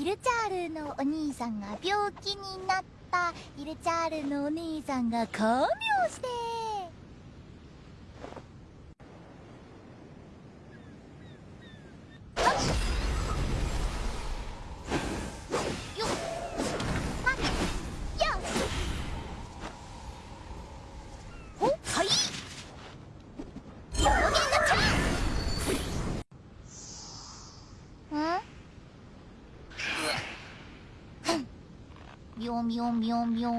イルチャールのお兄さんが病気になった。イルチャールのお兄さんが看病して喵喵喵喵。